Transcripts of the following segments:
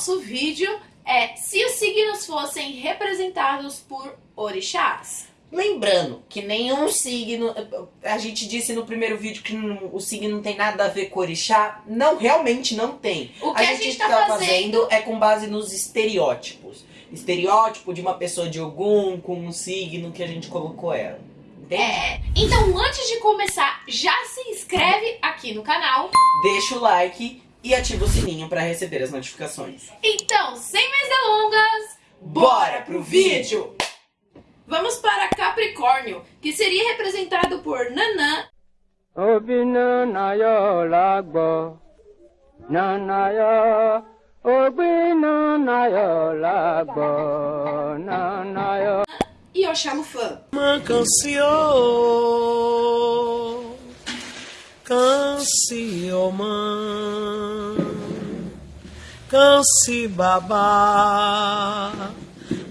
Nosso vídeo é se os signos fossem representados por orixás. Lembrando que nenhum signo, a gente disse no primeiro vídeo que não- o signo não tem nada a ver com orixá, não, realmente não tem. O que a gente tá fazendo- é com base nos estereótipos. Estereótipo de uma pessoa de Ogum com um signo que a gente colocou ela. Entende? É, então antes de começar, já se inscreve aqui no canal. Deixa o like e ativa o sininho para receber as notificações. Então, sem mais delongas, Bora pro vídeo! vamos para Capricórnio, que seria representado por Nanã, lagbo, nanayo. Lagbo, nanayo. e Oxalufã. Uma canção, canção, canse babá,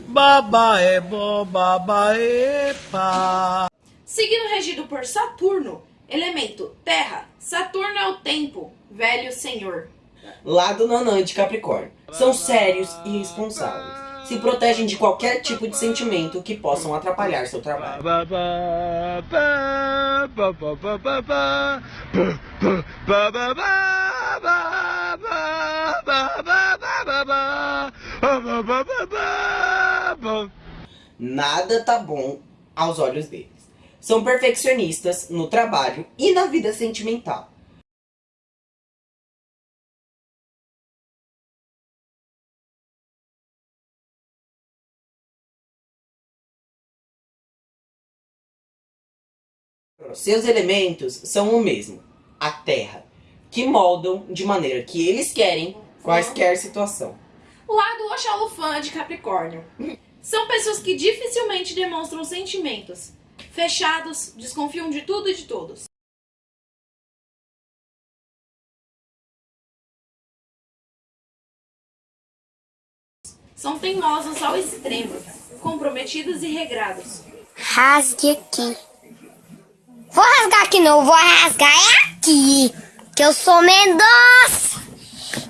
babá é bom, babá é pá. Signo regido por Saturno, elemento terra. Saturno é o tempo, velho senhor. Lá do Nanã de Capricórnio. São sérios e responsáveis. Se protegem de qualquer tipo de sentimento que possam atrapalhar seu trabalho. Nada tá bom aos olhos deles. São perfeccionistas no trabalho e na vida sentimental. Seus elementos são o mesmo, a terra, que moldam de maneira que eles querem quaisquer situação. Lá do Oxalufã de Capricórnio. São pessoas que dificilmente demonstram sentimentos. Fechados, desconfiam de tudo e de todos. São teimosos ao extremo, comprometidos e regrados. Rasgue aqui. Vou rasgar aqui não, vou rasgar é aqui. Que eu sou Mendonça.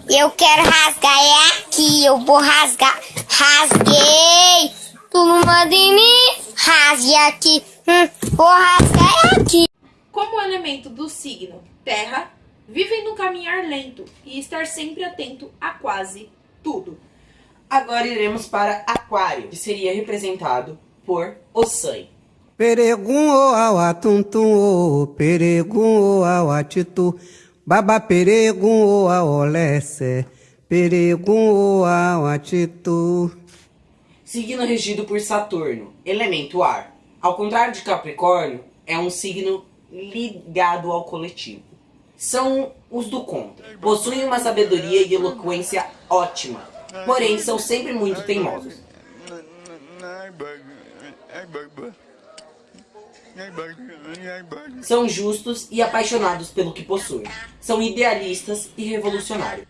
Eu quero rasgar é aqui. Eu vou rasgar. Rasguei. Tu não manda em mim. Rasgue aqui. Hum, vou rasgar é aqui. Como o elemento do signo terra, vivem num caminhar lento e estar sempre atento a quase tudo. Agora iremos para Aquário, que seria representado por Ossan. Peregum o awatuntum o peregum o awatitu baba peregum o aolece peregum o awatitu Signo regido por Saturno, elemento ar. Ao contrário de Capricórnio, é um signo ligado ao coletivo. São os do contra. Possuem uma sabedoria e eloquência ótima, porém são sempre muito teimosos. São justos e apaixonados pelo que possuem. São idealistas e revolucionários.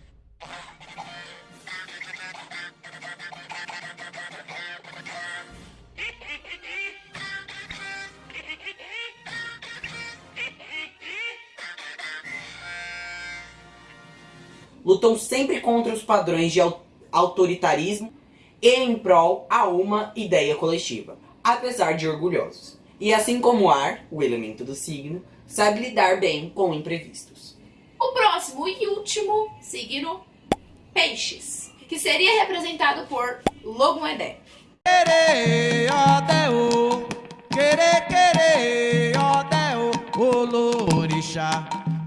lutam sempre contra os padrões de au- autoritarismo e em prol a uma ideia coletiva, apesar de orgulhosos. E assim como o ar, o elemento do signo, sabe lidar bem com imprevistos. O próximo e último signo, Peixes, que seria representado por Logoedé.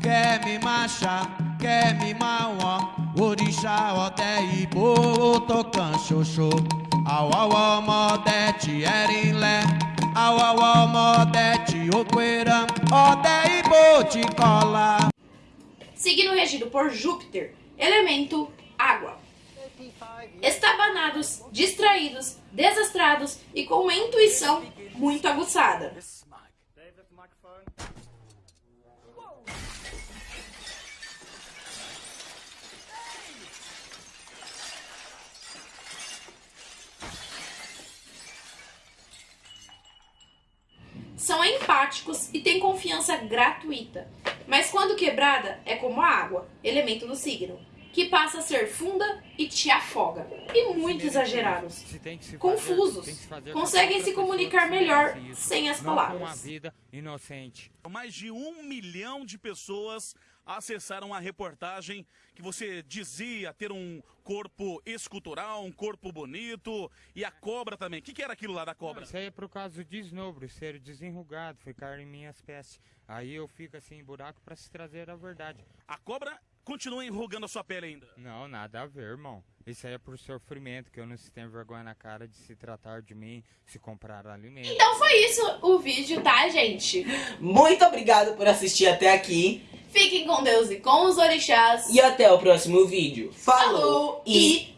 Quer me machar, quer me mauan, orixá, ọdẹ ìbò, tọkàn ṣoṣo, àwọwọ ọmọdé tí ẹrin ọmọdé tí ó pera, ọdẹ ìbò tí kọlà. Signo regido por Júpiter, elemento água. Estabanados, distraídos, desastrados e com uma intuição muito aguçada. São empáticos e têm confiança gratuita. Mas quando quebrada, é como a água, elemento do signo. Que passa a ser funda e te afoga. E muito exagerados. Confusos. Conseguem se comunicar melhor sem as com uma palavras. vida inocente. Mais de um milhão de pessoas acessaram a reportagem que você dizia ter um corpo escultural, um corpo bonito e a cobra também. O que, que era aquilo lá da cobra? Isso aí é por causa do desnobro, ser desenrugado, ficar em minhas peças. Aí eu fico assim em buraco pra se trazer a verdade. A cobra continua enrugando a sua pele ainda. Não, nada a ver, irmão. Isso aí é por sofrimento, que eu não se tenho vergonha na cara de se tratar de mim, se comprar alimento. Então foi isso o vídeo, tá, gente? Muito obrigado por assistir até aqui Fiquem com Deus e com os orixás. e até o próximo vídeo. Falou, Falou e e!